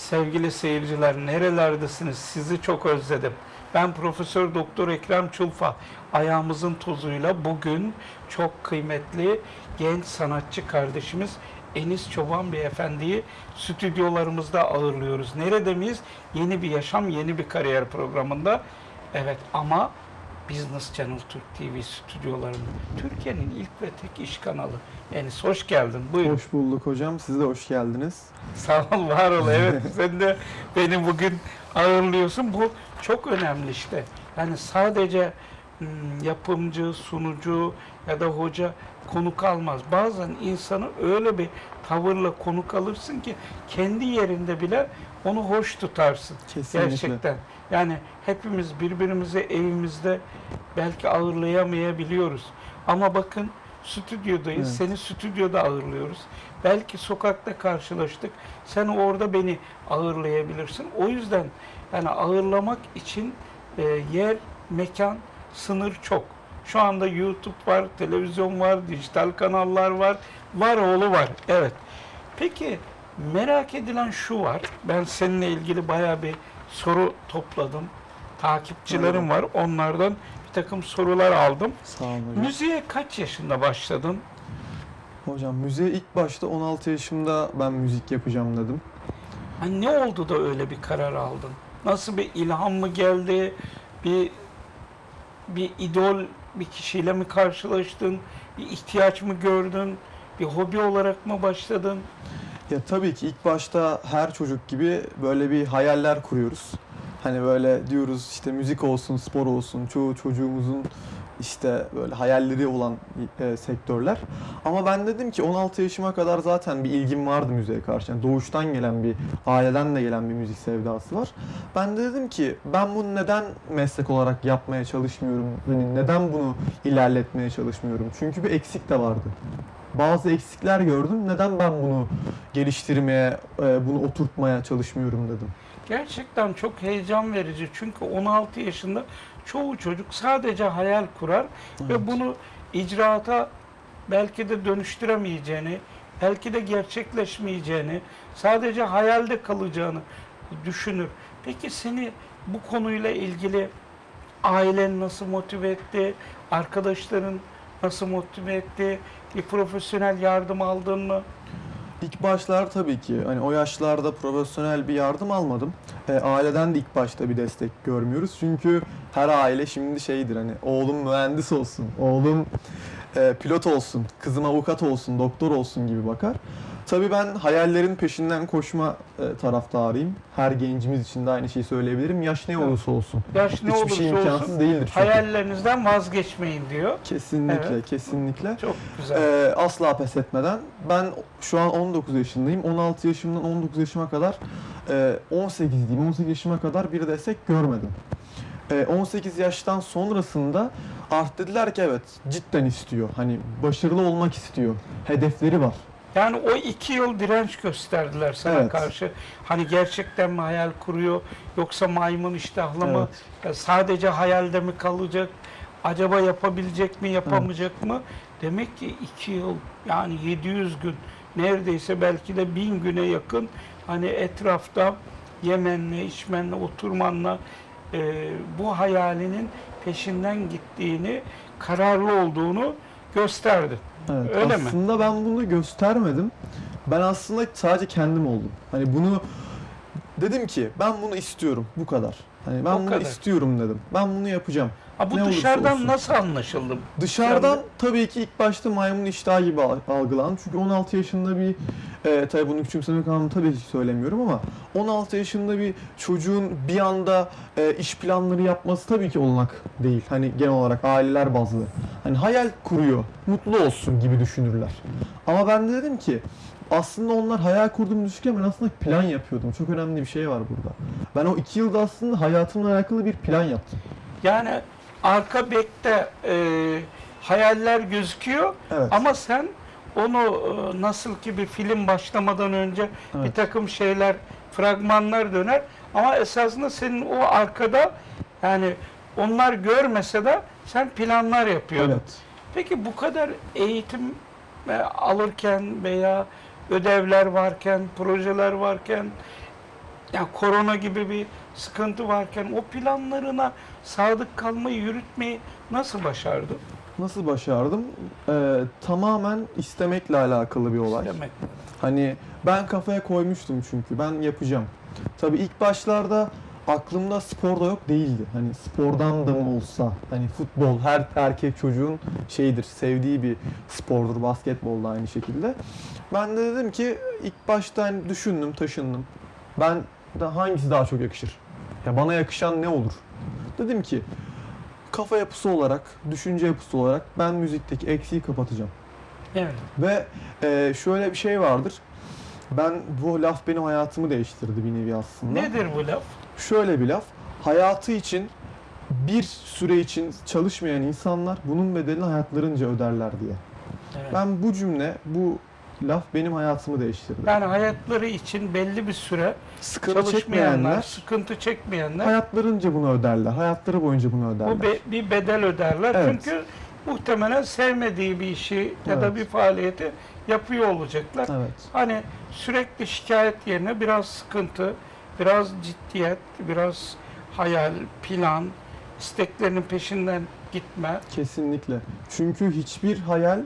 Sevgili seyirciler nerelerdesiniz? Sizi çok özledim. Ben Profesör Doktor Ekrem Çulfa. Ayağımızın tozuyla bugün çok kıymetli genç sanatçı kardeşimiz Enis Çoban Beyefendi'yi stüdyolarımızda ağırlıyoruz. Nerede miyiz? Yeni bir yaşam, yeni bir kariyer programında. Evet ama Business Channel Türk TV stüdyolarında. Türkiye'nin ilk ve tek iş kanalı. Enis hoş geldin. Buyurun. Hoş bulduk hocam. Siz de hoş geldiniz. Sağ ol, var ol. Evet, sen de beni bugün ağırlıyorsun. Bu çok önemli işte. Yani sadece hmm, yapımcı, sunucu ya da hoca konuk almaz. Bazen insanı öyle bir tavırla konuk alırsın ki kendi yerinde bile onu hoş tutarsın. Kesinlikle. Gerçekten. Yani hepimiz birbirimizi evimizde belki ağırlayamayabiliyoruz. Ama bakın stüdyodayız. Evet. Seni stüdyoda ağırlıyoruz. Belki sokakta karşılaştık. Sen orada beni ağırlayabilirsin. O yüzden yani ağırlamak için e, yer, mekan, sınır çok. Şu anda YouTube var, televizyon var, dijital kanallar var. Var oğlu var. Evet. Peki merak edilen şu var. Ben seninle ilgili bayağı bir soru topladım. Takipçilerim var. Onlardan bir takım sorular aldım. Sağ olun hocam. Müziğe kaç yaşında başladın? Hocam müziğe ilk başta 16 yaşımda ben müzik yapacağım dedim. Hani ne oldu da öyle bir karar aldın? Nasıl bir ilham mı geldi? Bir bir idol bir kişiyle mi karşılaştın? Bir ihtiyaç mı gördün? Bir hobi olarak mı başladın? Ya tabii ki ilk başta her çocuk gibi böyle bir hayaller kuruyoruz. Hani böyle diyoruz işte müzik olsun, spor olsun. Çoğu çocuğumuzun işte böyle hayalleri olan e, sektörler. Ama ben dedim ki 16 yaşıma kadar zaten bir ilgim vardı müziğe karşı. Yani doğuştan gelen bir, aileden de gelen bir müzik sevdası var. Ben de dedim ki ben bunu neden meslek olarak yapmaya çalışmıyorum? Hani neden bunu ilerletmeye çalışmıyorum? Çünkü bir eksik de vardı. Bazı eksikler gördüm. Neden ben bunu geliştirmeye, e, bunu oturtmaya çalışmıyorum dedim. Gerçekten çok heyecan verici. Çünkü 16 yaşında çoğu çocuk sadece hayal kurar ve Evet. bunu icraata belki de dönüştüremeyeceğini, belki de gerçekleşmeyeceğini, sadece hayalde kalacağını düşünür. Peki seni bu konuyla ilgili ailen nasıl motive etti? Arkadaşların nasıl motive etti? Bir profesyonel yardım aldın mı? İlk başlar tabii ki hani o yaşlarda profesyonel bir yardım almadım. E, aileden de ilk başta bir destek görmüyoruz. Çünkü her aile şimdi şeydir hani oğlum mühendis olsun, oğlum e, pilot olsun, kızım avukat olsun, doktor olsun gibi bakar. Tabii ben hayallerin peşinden koşma e, taraftarıyım. Her gencimiz için de aynı şeyi söyleyebilirim. Yaş ne olursa olsun. Yaş ne Hiçbir olursa şey imkansız olsun değildir çünkü. hayallerinizden vazgeçmeyin diyor. Kesinlikle, Evet. kesinlikle. Çok güzel. Ee, asla pes etmeden. Ben şu an 19 yaşındayım. 16 yaşımdan 19 yaşıma kadar e, 18 diyeyim 18 yaşıma kadar bir destek görmedim. E, 18 yaştan sonrasında artık dediler ki evet cidden istiyor. Hani başarılı olmak istiyor. Hedefleri var. Yani o iki yıl direnç gösterdiler sana Evet. karşı. Hani gerçekten mi hayal kuruyor yoksa maymun iştahlı mı? Ya sadece hayalde mi kalacak? Acaba yapabilecek mi, yapamayacak mı? Demek ki iki yıl yani 700 gün neredeyse belki de bin güne yakın hani etrafta yemenle, içmenle, oturmanla e, bu hayalinin peşinden gittiğini, kararlı olduğunu gösterdi. Evet, Öyle mi? aslında ben bunu göstermedim. Ben aslında sadece kendim oldum. Hani bunu dedim ki ben bunu istiyorum bu kadar. Hani ben O bunu kadar. istiyorum dedim. Ben bunu yapacağım. Ha bu Ne dışarıdan olsun. nasıl anlaşıldı? Dışarıdan tabii ki ilk başta maymun iştahı gibi al- algılandı. Çünkü 16 yaşında bir, e, tabii bunu küçümsemek anlamında tabii ki söylemiyorum ama 16 yaşında bir çocuğun bir anda e, iş planları yapması tabii ki olanak değil. Hani genel olarak aileler bazlı. Hani hayal kuruyor, mutlu olsun gibi düşünürler. Ama ben de dedim ki aslında onlar hayal kurduğumu düşünürken ben aslında plan yapıyordum. Çok önemli bir şey var burada. Ben o iki yılda aslında hayatımla alakalı bir plan yaptım. Yani arka bekte e, hayaller gözüküyor Evet. ama sen onu e, nasıl ki bir film başlamadan önce bir Evet. takım şeyler, fragmanlar döner ama esasında senin o arkada yani onlar görmese de sen planlar yapıyordun. Evet. Peki bu kadar eğitim e, alırken veya ödevler varken, projeler varken Yani korona gibi bir sıkıntı varken o planlarına sadık kalmayı, yürütmeyi nasıl başardın? Nasıl başardım? Ee, tamamen istemekle alakalı bir olay. Demek. Hani ben kafaya koymuştum çünkü ben yapacağım. Tabii ilk başlarda aklımda spor da yok değildi. Hani spordan da mı olsa hani futbol her erkek çocuğun şeyidir sevdiği bir spordur basketbol da aynı şekilde. Ben de dedim ki ilk başta hani düşündüm taşındım. Ben de hangisi daha çok yakışır? Ya bana yakışan ne olur? Dedim ki kafa yapısı olarak, düşünce yapısı olarak ben müzikteki eksiği kapatacağım. Evet. Ve e, şöyle bir şey vardır. Ben bu laf benim hayatımı değiştirdi bir nevi aslında. Nedir bu laf? Şöyle bir laf. Hayatı için bir süre için çalışmayan insanlar bunun bedelini hayatlarınca öderler diye. Evet. Ben bu cümle, bu laf benim hayatımı değiştirdi. Yani hayatları için belli bir süre Sıkıntı çekmeyenler sıkıntı çekmeyenler hayatlarınca bunu öderler. Hayatları boyunca bunu öderler. bu be- bir bedel öderler. Evet. Çünkü muhtemelen sevmediği bir işi ya da Evet. bir faaliyeti yapıyor olacaklar. Evet. Hani sürekli şikayet yerine biraz sıkıntı, biraz ciddiyet, biraz hayal, plan, isteklerinin peşinden gitme. Kesinlikle. Çünkü hiçbir hayal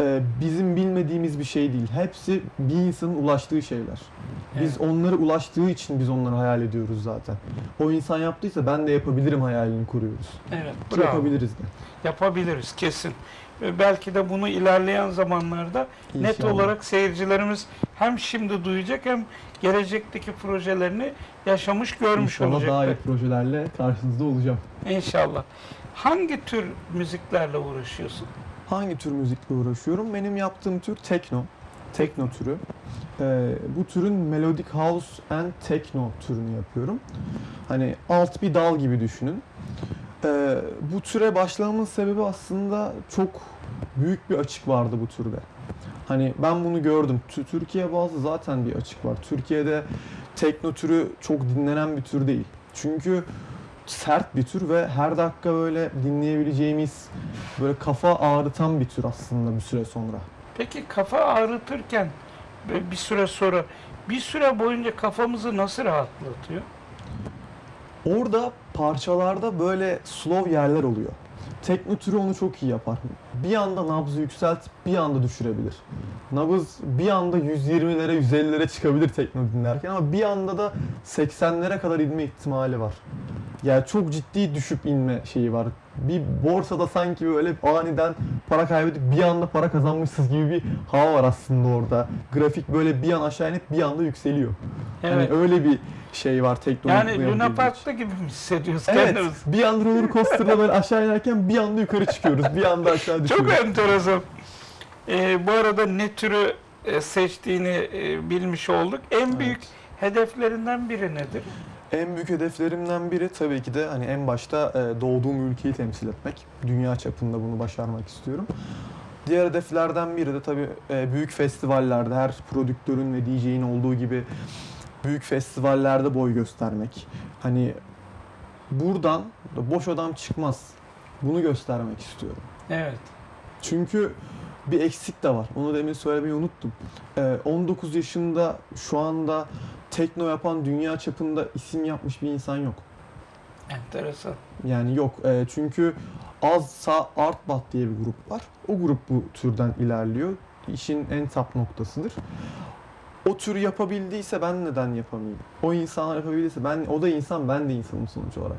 e, bizim bilmediğimiz bir şey değil. Hepsi bir insanın ulaştığı şeyler. Biz Evet. onları ulaştığı için biz onları hayal ediyoruz zaten. O insan yaptıysa ben de yapabilirim hayalini kuruyoruz. Evet, bravo. yapabiliriz de. Yapabiliriz kesin. Ve belki de bunu ilerleyen zamanlarda net İnşallah. olarak seyircilerimiz hem şimdi duyacak hem gelecekteki projelerini yaşamış görmüş İnşallah olacaklar. daha iyi projelerle karşınızda olacağım. İnşallah. Hangi tür müziklerle uğraşıyorsun? Hangi tür müzikle uğraşıyorum? Benim yaptığım tür tekno. Tekno türü. Ee, bu türün melodic house and techno türünü yapıyorum. Hani alt bir dal gibi düşünün. Ee, bu türe başlamamın sebebi aslında çok büyük bir açık vardı bu türde. Hani ben bunu gördüm. Tü- Türkiye bazı zaten bir açık var. Türkiye'de tekno türü çok dinlenen bir tür değil. Çünkü sert bir tür ve her dakika böyle dinleyebileceğimiz böyle kafa ağrıtan bir tür aslında bir süre sonra. Peki kafa ağrıtırken bir süre sonra bir süre boyunca kafamızı nasıl rahatlatıyor? Orada parçalarda böyle slow yerler oluyor. Tekno türü onu çok iyi yapar. Bir anda nabzı yükseltip bir anda düşürebilir. Nabız bir anda 120'lere 150'lere çıkabilir tekno dinlerken ama bir anda da 80'lere kadar inme ihtimali var. Yani çok ciddi düşüp inme şeyi var. Bir borsada sanki böyle aniden para kaybedip bir anda para kazanmışsınız gibi bir hava var aslında orada. Grafik böyle bir an aşağı inip bir anda yükseliyor. Evet. Hani öyle bir şey var tekno. yani Luna Park'ta gibi mi hissediyoruz Evet. kendimizi? Bir anda roller coaster'da böyle aşağı inerken bir anda yukarı çıkıyoruz. Bir anda aşağı düşüyoruz. Çok enteresan. Ee, bu arada ne türü e, seçtiğini e, bilmiş olduk. En büyük Evet. hedeflerinden biri nedir? En büyük hedeflerimden biri tabii ki de hani en başta e, doğduğum ülkeyi temsil etmek. Dünya çapında bunu başarmak istiyorum. Diğer hedeflerden biri de tabii e, büyük festivallerde her prodüktörün ve DJ'in olduğu gibi büyük festivallerde boy göstermek. Hani buradan boş adam çıkmaz. Bunu göstermek istiyorum. Evet. Çünkü bir eksik de var. Onu demin söylemeyi unuttum. Ee, 19 yaşında şu anda tekno yapan dünya çapında isim yapmış bir insan yok. Enteresan. Yani yok. Ee, çünkü Azsa Artbat diye bir grup var. O grup bu türden ilerliyor. İşin en tap noktasıdır. O tür yapabildiyse ben neden yapamayayım? O insanlar yapabildiyse ben o da insan ben de insanım sonuç olarak.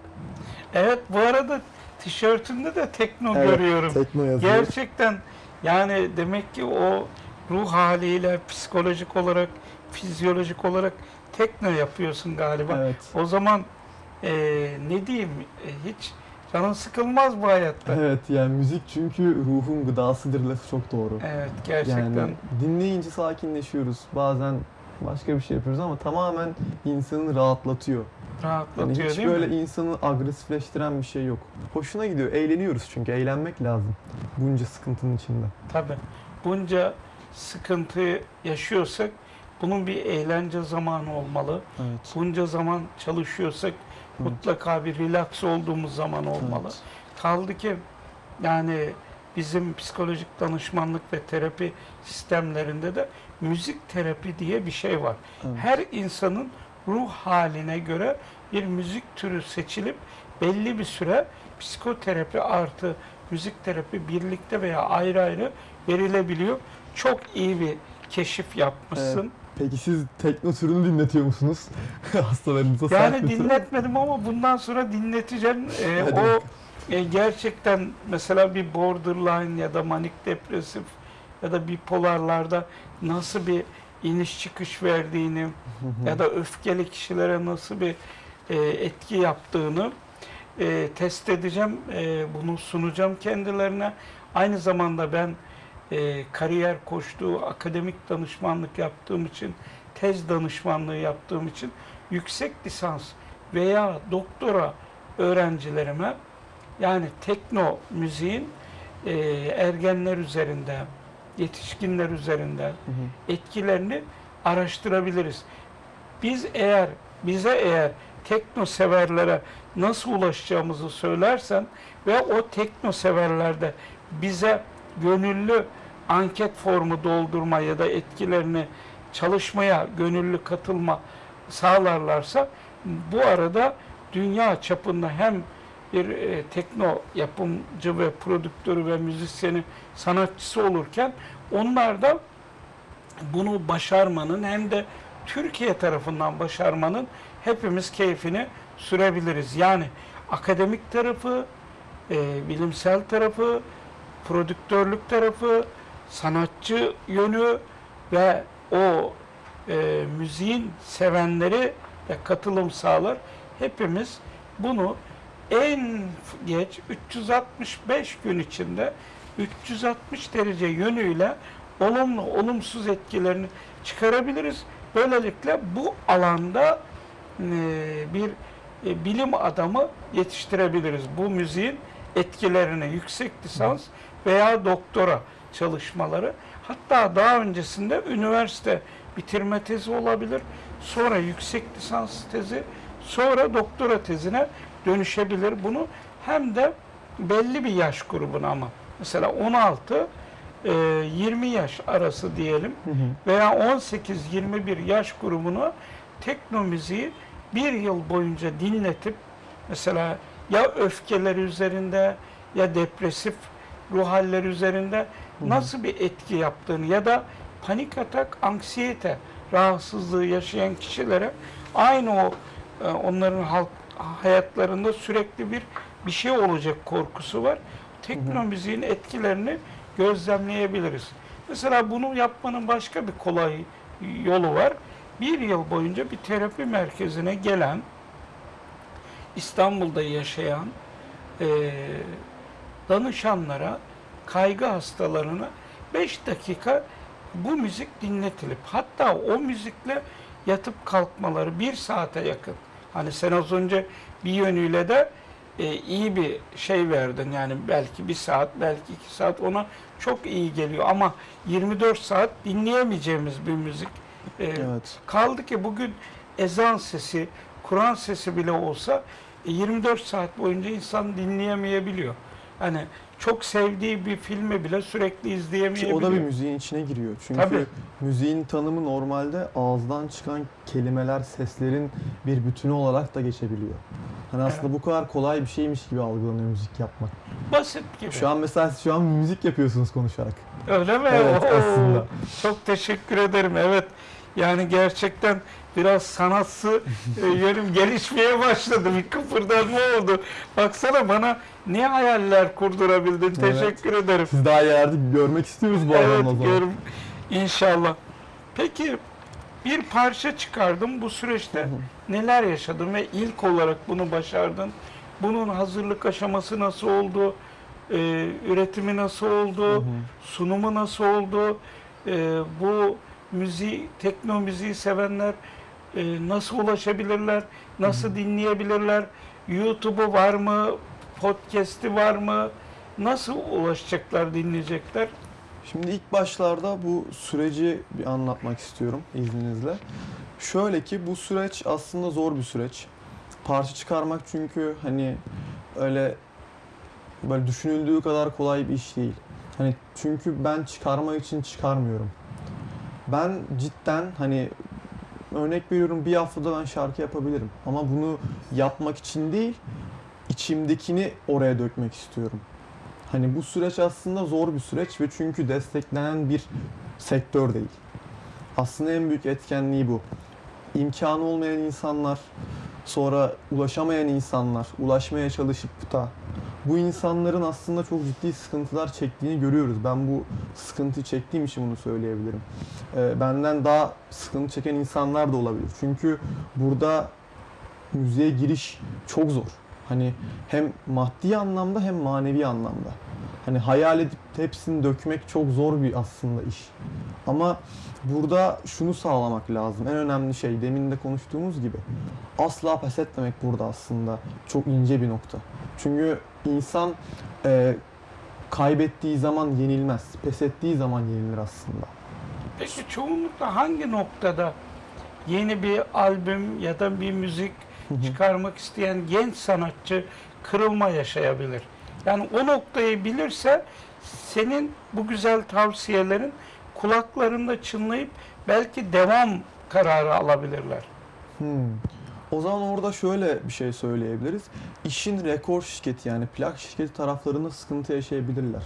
Evet bu arada tişörtünde de tekno Evet, görüyorum. Tekno yazıyor. Gerçekten yani demek ki o ruh haliyle psikolojik olarak, fizyolojik olarak tekno yapıyorsun galiba. Evet. O zaman e, ne diyeyim e, hiç canın sıkılmaz bu hayatta. Evet, Evet yani müzik çünkü ruhun gıdasıdır lafı çok doğru. gerçekten. Yani dinleyince sakinleşiyoruz. Bazen başka bir şey yapıyoruz ama tamamen insanı rahatlatıyor. Yani hiç değil böyle mi? insanı agresifleştiren bir şey yok. Hoşuna gidiyor. Eğleniyoruz çünkü. Eğlenmek lazım. Bunca sıkıntının içinde. Tabii. Bunca sıkıntı yaşıyorsak bunun bir eğlence zamanı olmalı. Evet. Bunca zaman çalışıyorsak Evet. mutlaka bir relax olduğumuz zaman olmalı. Evet. Kaldı ki yani bizim psikolojik danışmanlık ve terapi sistemlerinde de müzik terapi diye bir şey var. Evet. Her insanın ruh haline göre bir müzik türü seçilip belli bir süre psikoterapi artı müzik terapi birlikte veya ayrı ayrı verilebiliyor. Çok iyi bir keşif yapmışsın. Peki siz tekno türünü dinletiyor musunuz hastalarınıza? Yani dinletmedim ama bundan sonra dinleteceğim. Ee, Hadi o e, gerçekten mesela bir borderline ya da manik depresif ya da bipolarlarda nasıl bir iniş çıkış verdiğini ya da öfkeli kişilere nasıl bir e, etki yaptığını e, test edeceğim. E, bunu sunacağım kendilerine. Aynı zamanda ben e, kariyer koştuğu, akademik danışmanlık yaptığım için, tez danışmanlığı yaptığım için yüksek lisans veya doktora öğrencilerime yani tekno müziğin e, ergenler üzerinde, yetişkinler üzerinde Hı hı. etkilerini araştırabiliriz. Biz eğer bize eğer tekno severlere nasıl ulaşacağımızı söylersen ve o tekno severlerde bize gönüllü anket formu doldurma ya da etkilerini çalışmaya gönüllü katılma sağlarlarsa bu arada dünya çapında hem bir e, tekno yapımcı ve prodüktörü ve müzisyeni sanatçısı olurken onlar da bunu başarmanın hem de Türkiye tarafından başarmanın hepimiz keyfini sürebiliriz. Yani akademik tarafı, e, bilimsel tarafı, prodüktörlük tarafı, sanatçı yönü ve o e, müziğin sevenleri ve katılım sağlar. Hepimiz bunu en geç 365 gün içinde 360 derece yönüyle olumlu olumsuz etkilerini çıkarabiliriz. Böylelikle bu alanda e, bir e, bilim adamı yetiştirebiliriz. Bu müziğin etkilerini yüksek lisans veya doktora çalışmaları hatta daha öncesinde üniversite bitirme tezi olabilir. Sonra yüksek lisans tezi, sonra doktora tezine dönüşebilir. Bunu hem de belli bir yaş grubuna ama mesela 16 e, 20 yaş arası diyelim Hı hı. veya 18-21 yaş grubunu tekno müziği bir yıl boyunca dinletip mesela ya öfkeleri üzerinde ya depresif ruh halleri üzerinde nasıl bir etki yaptığını ya da panik atak, anksiyete rahatsızlığı yaşayan kişilere aynı o e, onların halk hayatlarında sürekli bir bir şey olacak korkusu var. Tekno Hı hı. müziğin etkilerini gözlemleyebiliriz. Mesela bunu yapmanın başka bir kolay yolu var. Bir yıl boyunca bir terapi merkezine gelen, İstanbul'da yaşayan eee, danışanlara, kaygı hastalarına 5 dakika bu müzik dinletilip hatta o müzikle yatıp kalkmaları bir saate yakın. Hani sen az önce bir yönüyle de e, iyi bir şey verdin. Yani belki bir saat, belki iki saat ona çok iyi geliyor. Ama 24 saat dinleyemeyeceğimiz bir müzik. E, Evet. Kaldı ki bugün ezan sesi, Kur'an sesi bile olsa e, 24 saat boyunca insan dinleyemeyebiliyor. Hani çok sevdiği bir filmi bile sürekli izleyemeyebiliyor. o da bir müziğin içine giriyor. Çünkü Tabii. müziğin tanımı normalde ağızdan çıkan kelimeler, seslerin bir bütünü olarak da geçebiliyor. Hani aslında bu kadar kolay bir şeymiş gibi algılanıyor müzik yapmak. Basit gibi. Şu an mesela şu an müzik yapıyorsunuz konuşarak. Öyle mi? Evet, Oo, aslında. Çok teşekkür ederim. Evet. Yani gerçekten biraz sanatsı e, yönüm gelişmeye başladı. Bir kıpırdanma oldu. Baksana bana ne hayaller kurdurabildin. Evet. Teşekkür ederim. Siz daha ileride görmek istiyoruz bu Evet, alanı o zaman. görüm. İnşallah. Peki bir parça çıkardım. Bu süreçte Hı hı. neler yaşadın ve ilk olarak bunu başardın? Bunun hazırlık aşaması nasıl oldu? Ee, üretimi nasıl oldu? Hı hı. Sunumu nasıl oldu? Ee, bu müziği, tekno müziği sevenler e, nasıl ulaşabilirler? Nasıl dinleyebilirler? YouTube'u var mı? Podcast'i var mı? Nasıl ulaşacaklar, dinleyecekler? Şimdi ilk başlarda bu süreci bir anlatmak istiyorum izninizle. Şöyle ki bu süreç aslında zor bir süreç. Parça çıkarmak çünkü hani öyle böyle düşünüldüğü kadar kolay bir iş değil. Hani çünkü ben çıkarma için çıkarmıyorum. Ben cidden hani örnek veriyorum bir haftada ben şarkı yapabilirim. Ama bunu yapmak için değil, içimdekini oraya dökmek istiyorum. Hani bu süreç aslında zor bir süreç ve çünkü desteklenen bir sektör değil. Aslında en büyük etkenliği bu. İmkanı olmayan insanlar, sonra ulaşamayan insanlar, ulaşmaya çalışıp da bu insanların aslında çok ciddi sıkıntılar çektiğini görüyoruz. Ben bu sıkıntı çektiğim için bunu söyleyebilirim. Ee, benden daha sıkıntı çeken insanlar da olabilir. Çünkü burada müziğe giriş çok zor. Hani hem maddi anlamda hem manevi anlamda. Hani hayal edip hepsini dökmek çok zor bir aslında iş. Ama burada şunu sağlamak lazım. En önemli şey demin de konuştuğumuz gibi asla pes etmemek burada aslında çok ince bir nokta. Çünkü insan e, kaybettiği zaman yenilmez. Pes ettiği zaman yenilir aslında. Peki çoğunlukla hangi noktada yeni bir albüm ya da bir müzik çıkarmak isteyen genç sanatçı kırılma yaşayabilir? Yani o noktayı bilirse senin bu güzel tavsiyelerin kulaklarında çınlayıp belki devam kararı alabilirler. Hmm. O zaman orada şöyle bir şey söyleyebiliriz. İşin rekor şirketi yani plak şirketi taraflarında sıkıntı yaşayabilirler.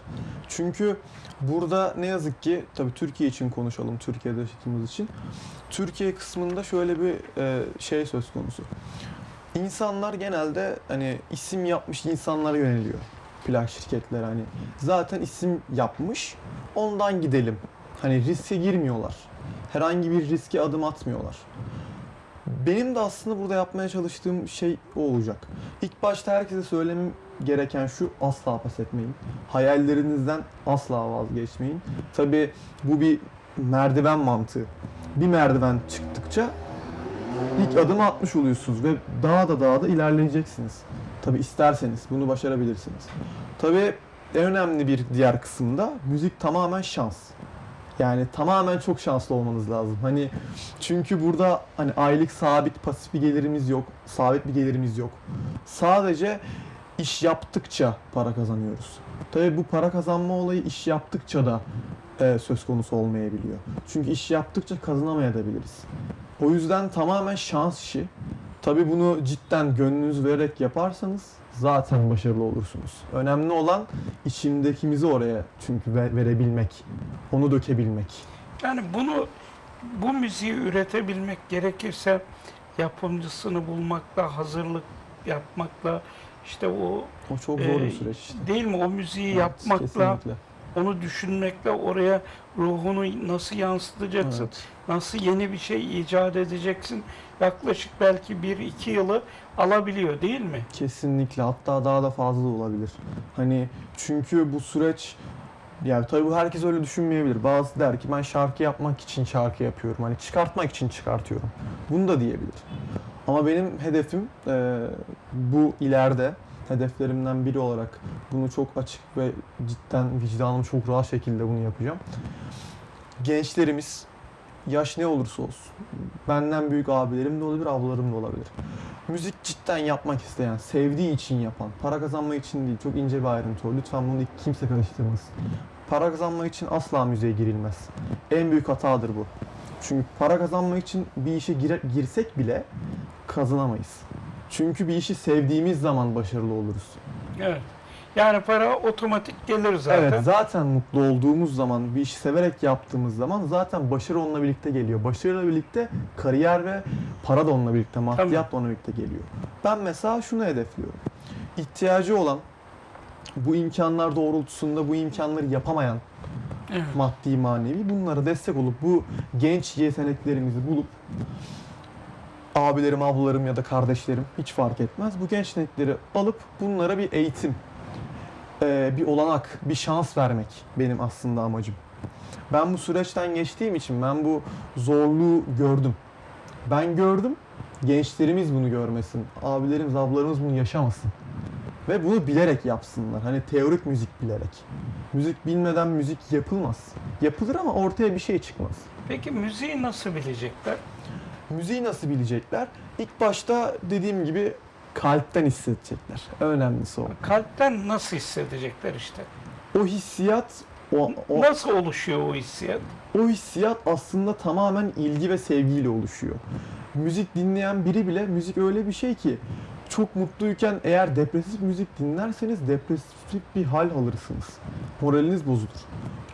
Çünkü burada ne yazık ki tabii Türkiye için konuşalım, Türkiye'de yaşadığımız için. Türkiye kısmında şöyle bir e, şey söz konusu. İnsanlar genelde hani isim yapmış insanlara yöneliyor. Plak şirketler hani zaten isim yapmış ondan gidelim. Hani riske girmiyorlar. Herhangi bir riske adım atmıyorlar. Benim de aslında burada yapmaya çalıştığım şey o olacak. İlk başta herkese söylemem gereken şu asla pes etmeyin. Hayallerinizden asla vazgeçmeyin. Tabi bu bir merdiven mantığı. Bir merdiven çıktıkça ilk adımı atmış oluyorsunuz ve daha da daha da ilerleyeceksiniz. Tabi isterseniz bunu başarabilirsiniz. Tabi en önemli bir diğer kısımda müzik tamamen şans. Yani tamamen çok şanslı olmanız lazım. Hani çünkü burada hani aylık sabit pasif bir gelirimiz yok, sabit bir gelirimiz yok. Sadece iş yaptıkça para kazanıyoruz. Tabii bu para kazanma olayı iş yaptıkça da e, söz konusu olmayabiliyor. Çünkü iş yaptıkça kazanamayabiliriz. O yüzden tamamen şans işi. Tabii bunu cidden gönlünüz vererek yaparsanız zaten başarılı olursunuz. Önemli olan içimdekimizi oraya çünkü ve- verebilmek, onu dökebilmek. Yani bunu bu müziği üretebilmek gerekirse yapımcısını bulmakla, hazırlık yapmakla işte o O çok zor bir süreç işte. değil mi o müziği Evet, yapmakla, kesinlikle. onu düşünmekle oraya ruhunu nasıl yansıtacaksın? Evet. Nasıl yeni bir şey icat edeceksin? Yaklaşık belki bir iki yılı alabiliyor değil mi? Kesinlikle hatta daha da fazla olabilir. Hani çünkü bu süreç yani tabii bu herkes öyle düşünmeyebilir. Bazı der ki ben şarkı yapmak için şarkı yapıyorum. Hani çıkartmak için çıkartıyorum. Bunu da diyebilir. Ama benim hedefim e, bu ileride hedeflerimden biri olarak bunu çok açık ve cidden vicdanım çok rahat şekilde bunu yapacağım. Gençlerimiz yaş ne olursa olsun benden büyük abilerim de olabilir, ablalarım da olabilir. Müzik cidden yapmak isteyen, sevdiği için yapan, para kazanmak için değil, çok ince bir ayrıntı o. Lütfen bunu kimse karıştırmasın. Para kazanmak için asla müziğe girilmez. En büyük hatadır bu. Çünkü para kazanmak için bir işe gire- girsek bile kazanamayız. Çünkü bir işi sevdiğimiz zaman başarılı oluruz. Evet. Yani para otomatik gelir zaten. Evet, zaten mutlu olduğumuz zaman, bir işi severek yaptığımız zaman zaten başarı onunla birlikte geliyor. Başarıyla birlikte kariyer ve para da onunla birlikte, maddiyat da onunla birlikte geliyor. Ben mesela şunu hedefliyorum. İhtiyacı olan, bu imkanlar doğrultusunda bu imkanları yapamayan Evet. maddi manevi bunlara destek olup bu genç yeteneklerimizi bulup abilerim, ablalarım ya da kardeşlerim hiç fark etmez. Bu genç yetenekleri alıp bunlara bir eğitim, eee, bir olanak, bir şans vermek benim aslında amacım. Ben bu süreçten geçtiğim için ben bu zorluğu gördüm. Ben gördüm, gençlerimiz bunu görmesin, abilerimiz, ablalarımız bunu yaşamasın. Ve bunu bilerek yapsınlar. Hani teorik müzik bilerek. Müzik bilmeden müzik yapılmaz. Yapılır ama ortaya bir şey çıkmaz. Peki müziği nasıl bilecekler? Müziği nasıl bilecekler? İlk başta dediğim gibi kalpten hissedecekler. Önemlisi o. Kalpten nasıl hissedecekler işte? O hissiyat O, o, Nasıl oluşuyor o hissiyat? o hissiyat aslında tamamen ilgi ve sevgiyle oluşuyor. Müzik dinleyen biri bile müzik öyle bir şey ki çok mutluyken eğer depresif müzik dinlerseniz depresif bir hal alırsınız. Moraliniz bozulur.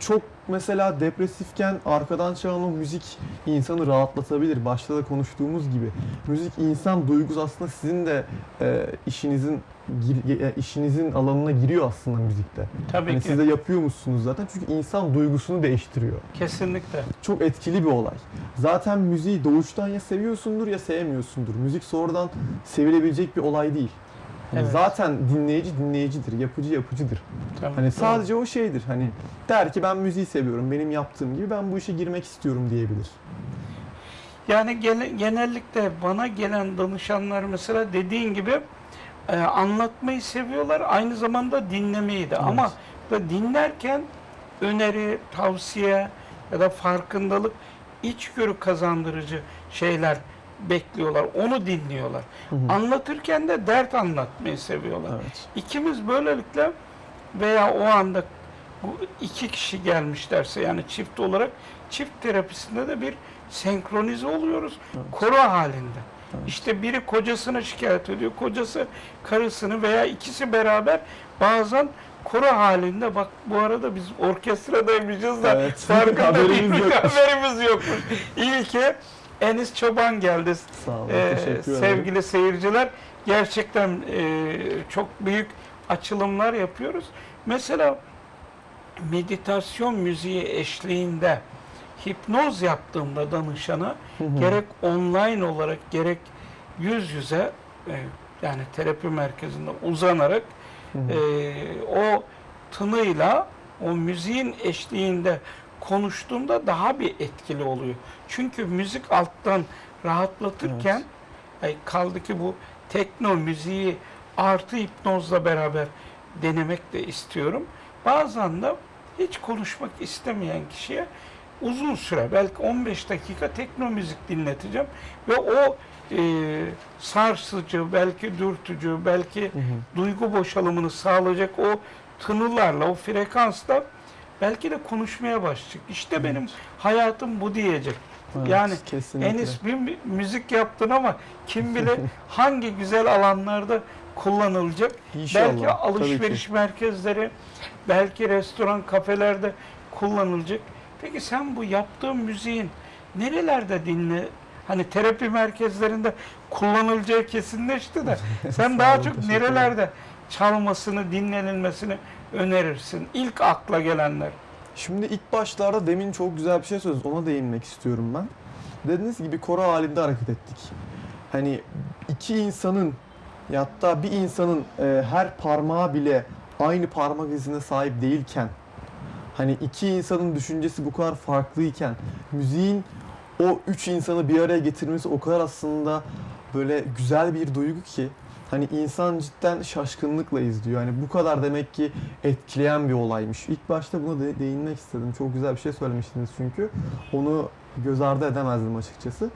Çok mesela depresifken arkadan çalan o müzik insanı rahatlatabilir. Başta da konuştuğumuz gibi. Müzik insan duygusu aslında sizin de e, işinizin gir- e, işinizin alanına giriyor aslında müzikte. Tabii Hani ki. siz de yapıyormuşsunuz zaten çünkü insan duygusunu değiştiriyor Kesinlikle. çok etkili bir olay. Zaten müziği doğuştan ya seviyorsundur ya sevmiyorsundur. Müzik sonradan sevilebilecek bir olay değil. Yani Evet. Zaten dinleyici dinleyicidir, yapıcı yapıcıdır. Tamam. Hani sadece o şeydir. Hani der ki ben müziği seviyorum, benim yaptığım gibi ben bu işe girmek istiyorum diyebilir. Yani gene- genellikle bana gelen danışanlar mesela dediğin gibi e, anlatmayı seviyorlar. Aynı zamanda dinlemeyi de. Ama da dinlerken öneri, tavsiye ya da farkındalık, içgörü kazandırıcı şeyler bekliyorlar. Onu dinliyorlar. Hı hı. Anlatırken de dert anlatmayı seviyorlar. Evet. İkimiz böylelikle veya o anda bu iki kişi gelmişlerse yani çift olarak çift terapisinde de bir senkronize oluyoruz. Evet. Koro halinde. Evet. İşte biri kocasını şikayet ediyor, kocası karısını veya ikisi beraber bazen koro halinde bak bu arada biz orkestradaymışız da Evet. farkında Haberimiz yokmuş. haberimiz yokmuş. İlke Enis Çoban geldi Sağ olun. ee, teşekkür ederim. sevgili seyirciler gerçekten e, çok büyük açılımlar yapıyoruz. Mesela meditasyon müziği eşliğinde hipnoz yaptığımda danışana Hı hı. gerek online olarak gerek yüz yüze e, yani terapi merkezinde uzanarak Hı hı. e, o tınıyla o müziğin eşliğinde konuştuğumda daha bir etkili oluyor. Çünkü müzik alttan rahatlatırken ay kaldı ki bu tekno müziği artı hipnozla beraber denemek de istiyorum. Bazen de hiç konuşmak istemeyen kişiye uzun süre belki 15 dakika tekno müzik dinleteceğim ve o e, sarsıcı, belki dürtücü, belki Hı hı. duygu boşalımını sağlayacak o tınılarla, o frekansla belki de konuşmaya başlayacak. İşte benim hayatım bu diyecek. Evet, yani kesinlikle. Enis bir mü- müzik yaptın ama kim bilir hangi güzel alanlarda kullanılacak. İnşallah, belki alışveriş merkezleri, belki restoran, kafelerde kullanılacak. Peki sen bu yaptığın müziğin nerelerde dinle? Hani terapi merkezlerinde kullanılacağı kesinleşti de sen daha çok nerelerde çalmasını, dinlenilmesini önerirsin? İlk akla gelenler. Şimdi ilk başlarda demin çok güzel bir şey söylediniz. Ona değinmek istiyorum ben. Dediğiniz gibi koro halinde hareket ettik. Hani iki insanın ya hatta bir insanın e, her parmağı bile aynı parmak izine sahip değilken hani iki insanın düşüncesi bu kadar farklıyken müziğin o üç insanı bir araya getirmesi o kadar aslında böyle güzel bir duygu ki hani insan cidden şaşkınlıkla izliyor. Yani bu kadar demek ki etkileyen bir olaymış. İlk başta buna de- değinmek istedim. Çok güzel bir şey söylemiştiniz çünkü. Onu göz ardı edemezdim açıkçası.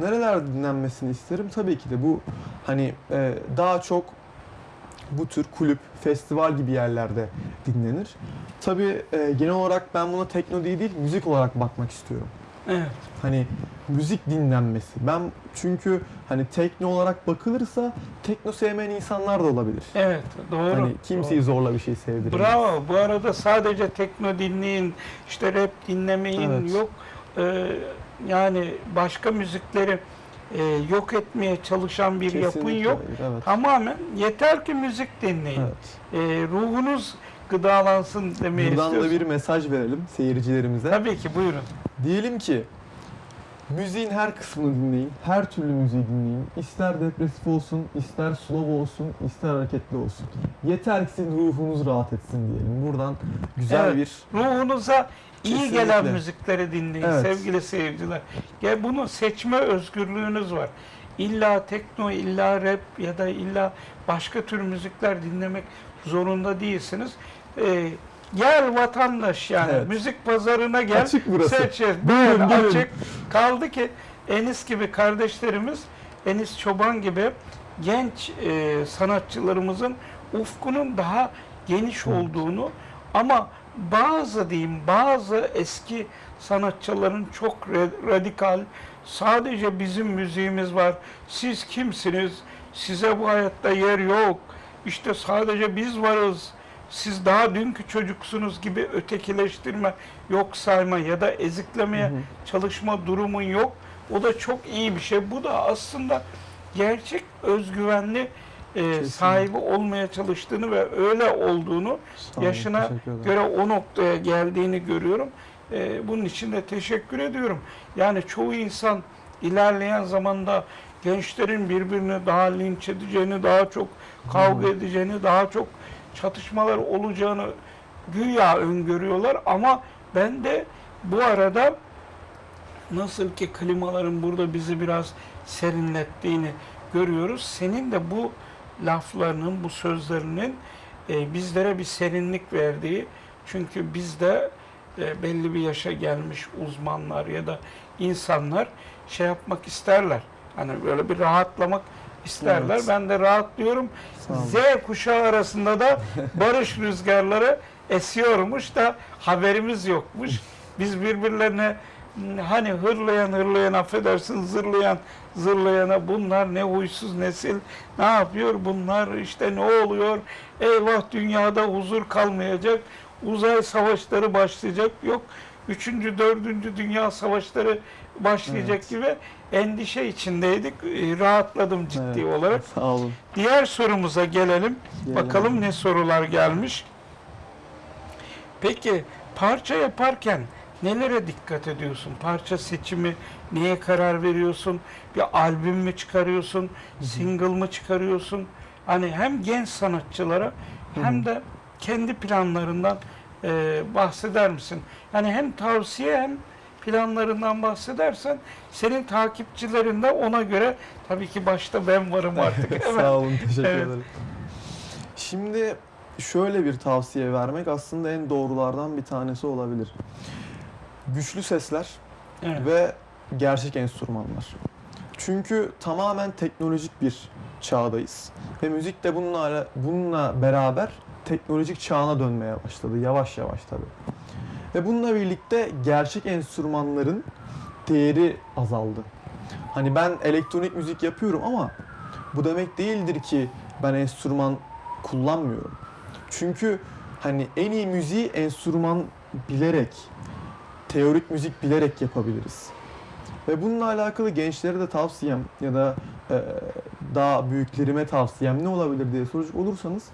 Nerelerde dinlenmesini isterim? Tabii ki de bu hani e, daha çok bu tür kulüp, festival gibi yerlerde dinlenir. Tabii e, genel olarak ben buna tekno diye değil, müzik olarak bakmak istiyorum. Evet. Hani müzik dinlenmesi. Ben çünkü hani tekno olarak bakılırsa tekno sevmeyen insanlar da olabilir. Evet, doğru. Hani kimseyi zorla bir şey Doğru. sevdiremez. Bravo. Bu arada sadece tekno dinleyin, işte rap dinlemeyin Evet. yok. Ee, yani başka müzikleri e, yok etmeye çalışan bir yapın Kesinlikle yok. hayır, Evet. Tamamen yeter ki müzik dinleyin. evet. Ee, ruhunuz gıdalansın demeyi Buradan da istiyorsun. bir mesaj verelim seyircilerimize. Tabii ki buyurun. Diyelim ki müziğin her kısmını dinleyin, her türlü müziği dinleyin. İster depresif olsun, ister slow olsun, ister hareketli olsun. Yeter ki sizin ruhunuz rahat etsin diyelim. Buradan güzel Evet. bir Ruhunuza iyi Kesinlikle. gelen müzikleri dinleyin Evet. sevgili seyirciler. Ya bunu seçme özgürlüğünüz var. İlla tekno, illa rap ya da illa başka tür müzikler dinlemek zorunda değilsiniz. Ee, gel vatandaş yani Evet. müzik pazarına gel. Açık burası. Seç. Buyurun, buyurun. açık. Kaldı ki Enis gibi kardeşlerimiz, Enis Çoban gibi genç e, sanatçılarımızın ufkunun daha geniş Evet. olduğunu ama bazı diyeyim bazı eski sanatçıların çok radikal sadece bizim müziğimiz var. Siz kimsiniz? Size bu hayatta yer yok. İşte sadece biz varız. Siz daha dünkü çocuksunuz gibi ötekileştirme, yok sayma ya da eziklemeye Hı hı. çalışma durumun yok. O da çok iyi bir şey. Bu da aslında gerçek özgüvenli e, sahibi olmaya çalıştığını ve öyle olduğunu Sağ yaşına göre o noktaya geldiğini görüyorum. Ee, bunun için de teşekkür ediyorum. Yani çoğu insan ilerleyen zamanda gençlerin birbirini daha linç edeceğini, daha çok kavga edeceğini, daha çok çatışmalar olacağını güya öngörüyorlar ama ben de bu arada nasıl ki klimaların burada bizi biraz serinlettiğini görüyoruz. Senin de bu laflarının, bu sözlerinin e, bizlere bir serinlik verdiği çünkü bizde e, belli bir yaşa gelmiş uzmanlar ya da insanlar şey yapmak isterler. Hani böyle bir rahatlamak isterler. Evet. Ben de rahatlıyorum. Z kuşağı arasında da barış rüzgarları esiyormuş da haberimiz yokmuş. Biz birbirlerine hani hırlayan hırlayan affedersin zırlayan zırlayana bunlar ne huysuz nesil ne yapıyor bunlar işte ne oluyor eyvah dünyada huzur kalmayacak uzay savaşları başlayacak yok üçüncü dördüncü dünya savaşları başlayacak Evet. gibi endişe içindeydik Ee, rahatladım ciddi Evet, olarak Sağ olun. diğer sorumuza gelelim Gelelim. bakalım ne sorular gelmiş peki parça yaparken nelere dikkat ediyorsun? Parça seçimi, neye karar veriyorsun? Bir albüm mü çıkarıyorsun? Single mı çıkarıyorsun? Hani hem genç sanatçılara hem de kendi planlarından e, bahseder misin? Yani hem tavsiye hem planlarından bahsedersen senin takipçilerin de ona göre tabii ki başta ben varım artık. Sağ olun, teşekkür Evet. ederim. Şimdi şöyle bir tavsiye vermek aslında en doğrulardan bir tanesi olabilir. Güçlü sesler Evet. ve gerçek enstrümanlar. Çünkü tamamen teknolojik bir çağdayız. Ve müzik de bununla, bununla beraber teknolojik çağına dönmeye başladı. Yavaş yavaş tabii. Ve bununla birlikte gerçek enstrümanların değeri azaldı. Hani ben elektronik müzik yapıyorum ama bu demek değildir ki ben enstrüman kullanmıyorum. Çünkü hani en iyi müziği enstrüman bilerek, teorik müzik bilerek yapabiliriz. Ve bununla alakalı gençlere de tavsiyem ya da e, daha büyüklerime tavsiyem ne olabilir diye soracak olursanız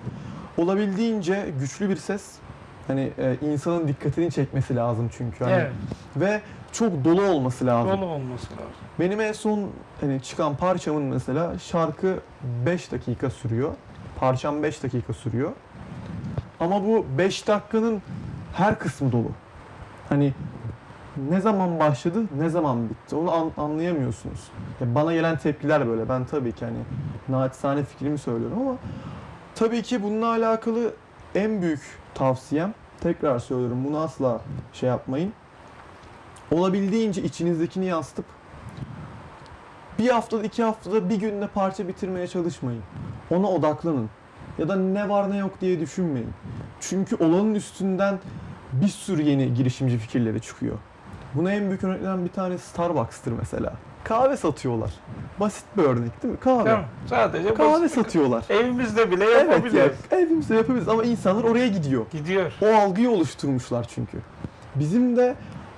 olabildiğince güçlü bir ses hani e, insanın dikkatini çekmesi lazım çünkü hani Evet. ve çok dolu olması lazım. Dolu olması lazım. Benim en son hani çıkan parçamın mesela şarkı 5 dakika sürüyor. Parçam 5 dakika sürüyor. Ama bu 5 dakikanın her kısmı dolu. Hani ne zaman başladı, ne zaman bitti onu an- anlayamıyorsunuz. Ya bana gelen tepkiler böyle. Ben tabii ki hani naçizane fikrimi söylüyorum ama tabii ki bununla alakalı en büyük tavsiyem tekrar söylüyorum bunu asla şey yapmayın. Olabildiğince içinizdekini yansıtıp bir haftada, iki haftada, bir günde parça bitirmeye çalışmayın. Ona odaklanın. Ya da ne var ne yok diye düşünmeyin. Çünkü olanın üstünden bir sürü yeni girişimci fikirleri çıkıyor. Buna en büyük örneklerden bir tanesi Starbucks'tır mesela. Kahve satıyorlar. Basit bir örnek değil mi? Kahve. Mi? Sadece Kahve basit- satıyorlar. Evimizde bile Evet yapabiliyoruz. ya, evimizde yapabiliriz ama insanlar oraya gidiyor. Gidiyor. O algıyı oluşturmuşlar çünkü. Bizim de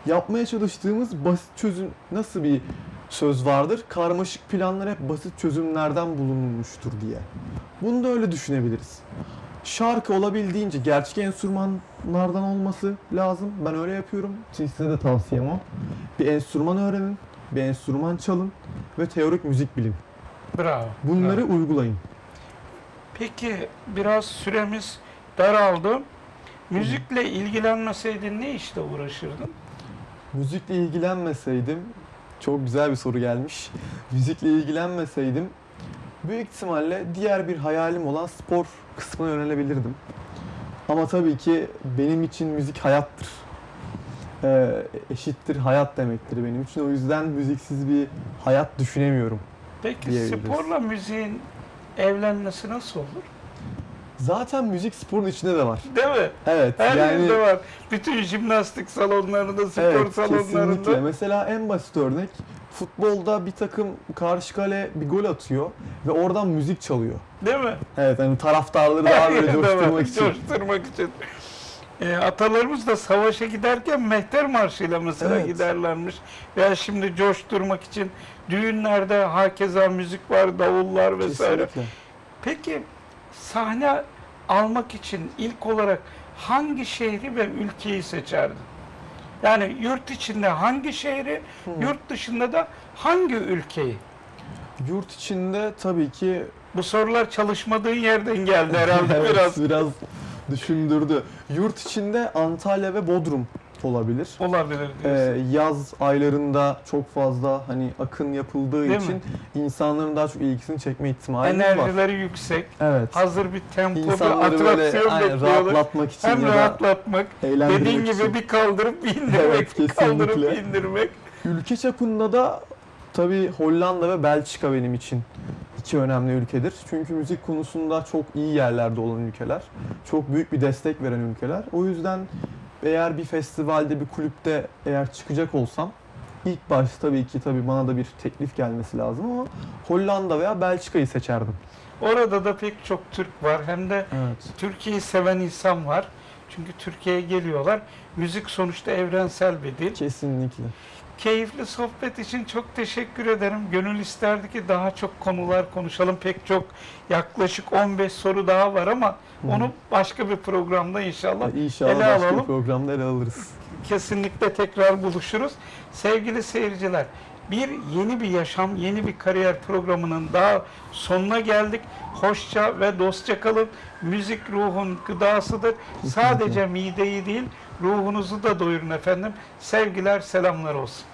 yapmaya çalıştığımız basit çözüm nasıl bir söz vardır? Karmaşık planlar hep basit çözümlerden bulunmuştur diye. Bunu da öyle düşünebiliriz. Şarkı olabildiğince gerçek enstrümanlardan olması lazım. Ben öyle yapıyorum. Size de tavsiyem o. Bir enstrüman öğrenin, bir enstrüman çalın ve teorik müzik bilin. Bravo. Bunları bravo. uygulayın. Peki biraz süremiz daraldı. Müzikle ilgilenmeseydin ne işle uğraşırdın? Müzikle ilgilenmeseydim, çok güzel bir soru gelmiş. Müzikle ilgilenmeseydim, büyük ihtimalle diğer bir hayalim olan spor kısmına yönelebilirdim. Ama tabii ki benim için müzik hayattır. Ee, eşittir hayat demektir benim için. O yüzden müziksiz bir hayat düşünemiyorum. Peki sporla müziğin evlenmesi nasıl olur? Zaten müzik sporun içinde de var. Değil mi? Evet. Her yani yerde var. Bütün jimnastik salonlarında, spor evet, salonlarında. kesinlikle. Mesela en basit örnek futbolda bir takım karşı kale bir gol atıyor ve oradan müzik çalıyor. Değil mi? Evet hani taraftarları daha böyle coşturmak için. Coşturmak için. E, atalarımız da savaşa giderken mehter marşıyla mesela Evet. giderlermiş. Veya şimdi coşturmak için düğünlerde hakeza müzik var, davullar vesaire. Kesinlikle. Peki sahne almak için ilk olarak hangi şehri ve ülkeyi seçerdin? Yani yurt içinde hangi şehri, Hı. yurt dışında da hangi ülkeyi? Yurt içinde tabii ki Bu sorular çalışmadığın yerden geldi herhalde biraz. biraz düşündürdü. Yurt içinde Antalya ve Bodrum olabilir. Olabilir Ee, yaz aylarında çok fazla hani akın yapıldığı Değil için mi? insanların daha çok ilgisini çekme ihtimali var. Enerjileri yüksek. Evet. Hazır bir tempo, bir İnsanları böyle atraksiyon aynen, bekliyorlar. rahatlatmak için Hem ya da rahatlatmak, dediğin için. gibi bir kaldırıp bir indirmek, Evet, bir kaldırıp bir indirmek. Ülke çapında da tabii Hollanda ve Belçika benim için iki önemli ülkedir. Çünkü müzik konusunda çok iyi yerlerde olan ülkeler. Çok büyük bir destek veren ülkeler. O yüzden eğer bir festivalde, bir kulüpte eğer çıkacak olsam ilk başta tabii ki tabii bana da bir teklif gelmesi lazım ama Hollanda veya Belçika'yı seçerdim. Orada da pek çok Türk var. Hem de Evet. Türkiye'yi seven insan var. Çünkü Türkiye'ye geliyorlar. Müzik sonuçta evrensel bir dil. Kesinlikle. Keyifli sohbet için çok teşekkür ederim. Gönül isterdi ki daha çok konular konuşalım. Pek çok yaklaşık 15 soru daha var ama Hı onu başka bir programda inşallah İnşallah ele başka alalım. bir programda ele alırız. kesinlikle tekrar buluşuruz. Sevgili seyirciler, bir yeni bir yaşam, yeni bir kariyer programının daha sonuna geldik. Hoşça ve dostça kalın. Müzik ruhun gıdasıdır. Sadece mideyi değil, ruhunuzu da doyurun efendim. Sevgiler, selamlar olsun.